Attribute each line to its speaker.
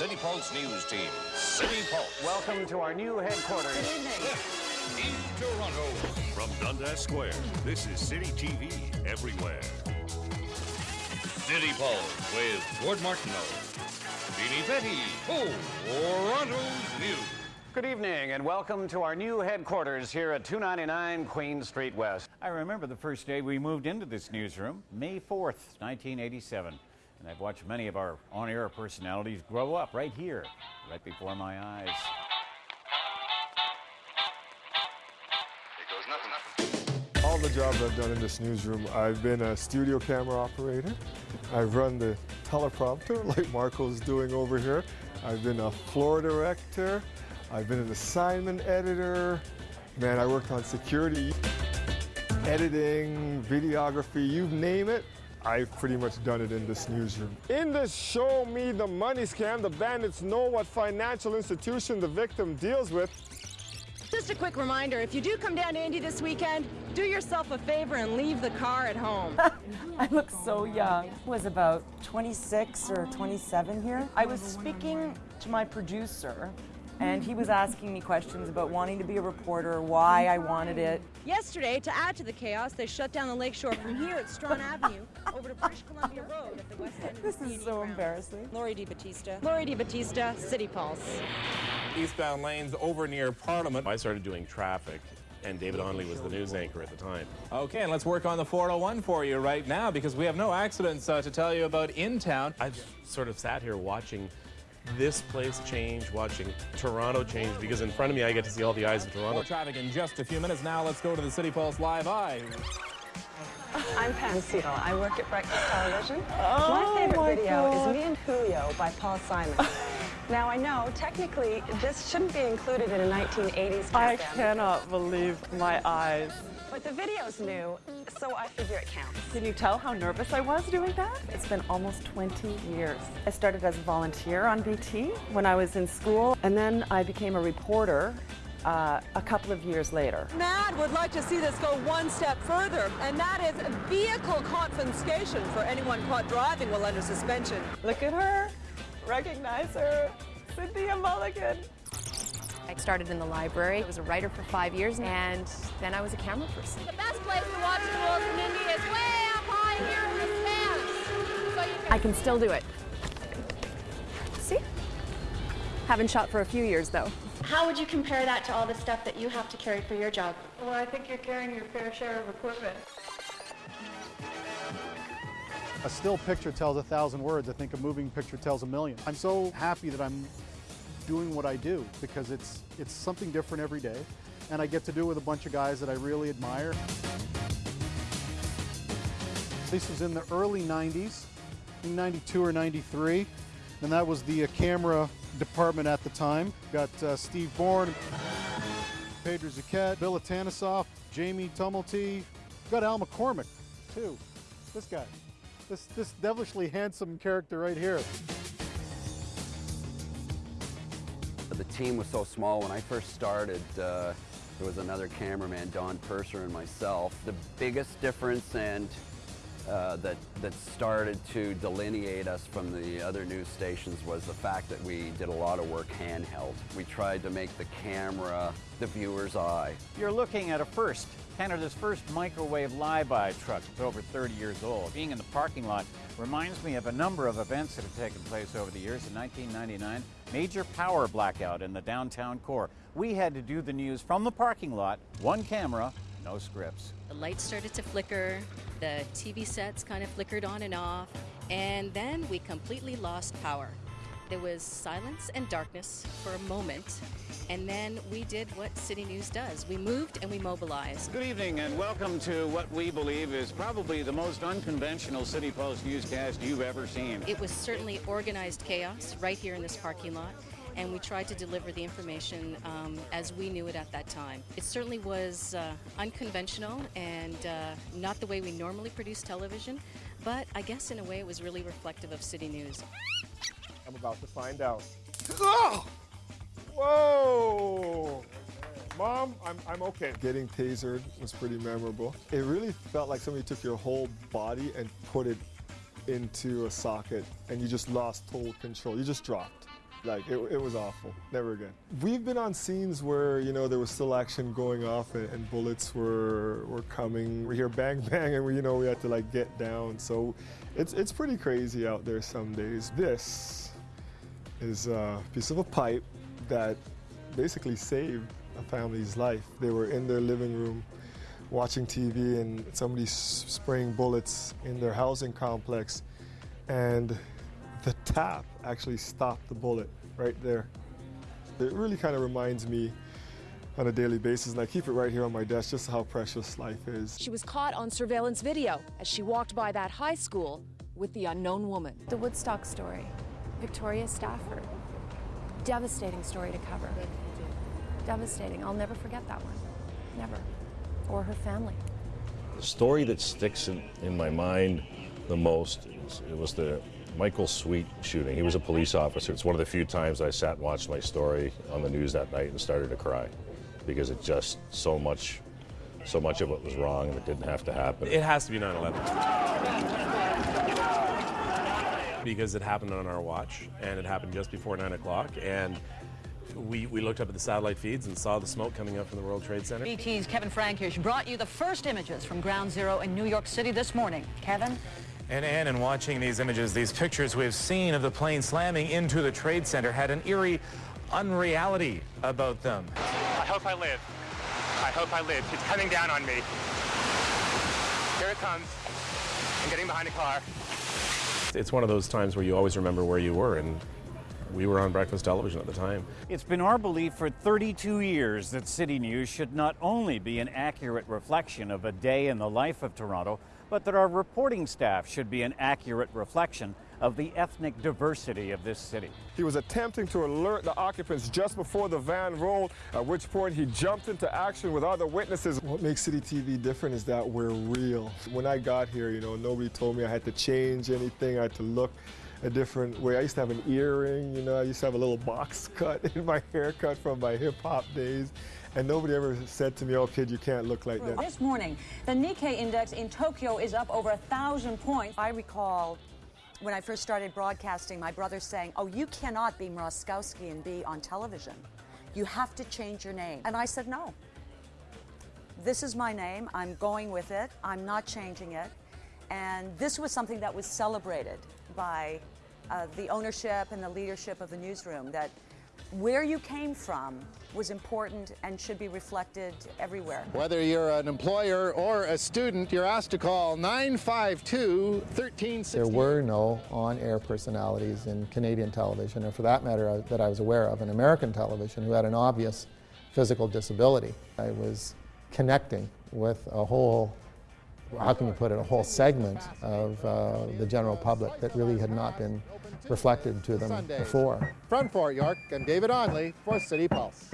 Speaker 1: City Pulse News Team. City Pulse.
Speaker 2: Welcome to our new headquarters.
Speaker 1: In Toronto.
Speaker 3: From Dundas Square, this is City TV everywhere.
Speaker 1: City Pulse with Gord Martineau. Beanie Betty. Oh, Toronto's News.
Speaker 2: Good evening and welcome to our new headquarters here at 299 Queen Street West. I remember the first day we moved into this newsroom, May 4th, 1987. And I've watched many of our on-air personalities grow up right here, right before my eyes.
Speaker 4: All the jobs I've done in this newsroom, I've been a studio camera operator. I've run the teleprompter like Marco's doing over here. I've been a floor director. I've been an assignment editor. Man, I worked on security, editing, videography, you name it. I've pretty much done it in this newsroom. In this Show Me the Money scam, the bandits know what financial institution the victim deals with.
Speaker 5: Just a quick reminder, if you do come down to Indy this weekend, do yourself a favor and leave the car at home.
Speaker 6: I look so young. I was about 26 or 27 here. I was speaking to my producer and he was asking me questions about wanting to be a reporter, why I wanted it.
Speaker 5: Yesterday, to add to the chaos, they shut down the lakeshore from here at Strachan Avenue over to British Columbia Road at the west end of
Speaker 6: This
Speaker 5: the
Speaker 6: is
Speaker 5: CNE
Speaker 6: so
Speaker 5: grounds.
Speaker 6: embarrassing.
Speaker 5: Lori DiBattista. Lori DiBattista, City Pulse.
Speaker 7: eastbound lanes over near Parliament. I started doing traffic, and David Onley was the news anchor at the time.
Speaker 8: Okay, and let's work on the 401 for you right now because we have no accidents uh, to tell you about in town.
Speaker 7: I've sort of sat here watching this place change, watching Toronto change, because in front of me I get to see all the eyes of Toronto.
Speaker 8: More traffic in just a few minutes. Now let's go to the City Pulse Live Eye.
Speaker 9: I'm Pam Seatle. I work at Breakfast Television.
Speaker 6: Oh,
Speaker 9: my favorite
Speaker 6: my
Speaker 9: video
Speaker 6: God.
Speaker 9: is Me and Julio by Paul Simon. Now I know technically this shouldn't be included in a 1980s
Speaker 6: I cannot believe my eyes.
Speaker 9: but the video's new, so I figure it counts.
Speaker 6: Can you tell how nervous I was doing that? It's been almost 20 years. I started as a volunteer on BT when I was in school, and then I became a reporter uh, a couple of years later.
Speaker 10: MADD would like to see this go one step further, and that is vehicle confiscation for anyone caught driving while under suspension.
Speaker 6: Look at her. Recognize her. Cynthia Mulligan.
Speaker 11: I started in the library. I was a writer for five years, and then I was a camera person.
Speaker 5: The best place to watch the rules in Indy is way up high here in the stands. So you can
Speaker 11: I can still do it. See? Haven't shot for a few years, though.
Speaker 12: How would you compare that to all the stuff that you have to carry for your job?
Speaker 10: Well, I think you're carrying your fair share of equipment.
Speaker 13: A still picture tells a thousand words. I think a moving picture tells a million. I'm so happy that I'm doing what I do because it's it's something different every day, and I get to do it with a bunch of guys that I really admire. This was in the early 90s, I 92 or 93, and that was the uh, camera department at the time. Got uh, Steve Bourne, Pedro Zuquette, Bill Atanasoff, Jamie Tumulty. Got Al McCormick, too. This guy. This, this devilishly handsome character right here.
Speaker 14: The team was so small. When I first started, uh, there was another cameraman, Don Purser, and myself. The biggest difference and uh, that, that started to delineate us from the other news stations was the fact that we did a lot of work handheld. We tried to make the camera the viewer's eye.
Speaker 2: You're looking at a first. Canada's first microwave Live Eye truck. It's over 30 years old. Being in the parking lot reminds me of a number of events that have taken place over the years. In 1999, major power blackout in the downtown core. We had to do the news from the parking lot, one camera, no scripts.
Speaker 15: The lights started to flicker, the TV sets kind of flickered on and off, and then we completely lost power. There was silence and darkness for a moment, and then we did what City News does. We moved and we mobilized.
Speaker 2: Good evening and welcome to what we believe is probably the most unconventional City Pulse newscast you've ever seen.
Speaker 15: It was certainly organized chaos right here in this parking lot, and we tried to deliver the information um, as we knew it at that time. It certainly was uh, unconventional and uh, not the way we normally produce television, but I guess in a way it was really reflective of City News.
Speaker 4: I'm about to find out. Oh! Whoa! Mom, I'm, I'm okay. Getting tasered was pretty memorable. It really felt like somebody took your whole body and put it into a socket and you just lost total control. You just dropped. Like it, it was awful. Never again. We've been on scenes where you know there was still action going off and, and bullets were were coming. We hear bang bang and we you know we had to like get down. So it's it's pretty crazy out there some days. This is a piece of a pipe that basically saved a family's life. They were in their living room watching TV and somebody spraying bullets in their housing complex and the tap actually stopped the bullet right there. It really kind of reminds me on a daily basis, and I keep it right here on my desk just how precious life is.
Speaker 16: She was caught on surveillance video as she walked by that high school with the unknown woman.
Speaker 11: The Woodstock story, Victoria Stafford. Devastating story to cover. Devastating. I'll never forget that one. Never. Or her family.
Speaker 17: The story that sticks in, in my mind the most is, it was the Michael Sweet shooting. He was a police officer. It's one of the few times I sat and watched my story on the news that night and started to cry because it just so much so much of it was wrong and it didn't have to happen.
Speaker 7: It has to be 9/11 because it happened on our watch and it happened just before 9 o'clock and we, we looked up at the satellite feeds and saw the smoke coming up from the World Trade Center.
Speaker 18: BT's Kevin Frankish brought you the first images from Ground Zero in New York City this morning. Kevin?
Speaker 8: And Ann, in watching these images, these pictures we've seen of the plane slamming into the Trade Center had an eerie unreality about them.
Speaker 19: I hope I live. I hope I live. It's coming down on me. Here it comes. I'm getting behind a car.
Speaker 7: It's one of those times where you always remember where you were, and we were on breakfast television at the time.
Speaker 2: It's been our belief for 32 years that City News should not only be an accurate reflection of a day in the life of Toronto, but that our reporting staff should be an accurate reflection of the ethnic diversity of this city.
Speaker 4: He was attempting to alert the occupants just before the van rolled, at which point he jumped into action with other witnesses. What makes City TV different is that we're real. When I got here, you know, nobody told me I had to change anything, I had to look a different way. I used to have an earring, you know, I used to have a little box cut in my haircut from my hip hop days. And nobody ever said to me, oh, kid, you can't look like that.
Speaker 18: This morning, the Nikkei index in Tokyo is up over a thousand points. I recall when I first started broadcasting, my brother saying, oh, you cannot be Mroczkowski and be on television. You have to change your name. And I said, no. This is my name. I'm going with it. I'm not changing it. And this was something that was celebrated by uh, the ownership and the leadership of the newsroom that where you came from was important and should be reflected everywhere.
Speaker 20: Whether you're an employer or a student, you're asked to call 952 1360.
Speaker 21: There were no on air personalities in Canadian television, or for that matter, uh, that I was aware of, in American television, who had an obvious physical disability. I was connecting with a whole how can you put it, a whole segment of uh, the general public that really had not been reflected to them before.
Speaker 20: From Fort York, I'm David Onley for City Pulse.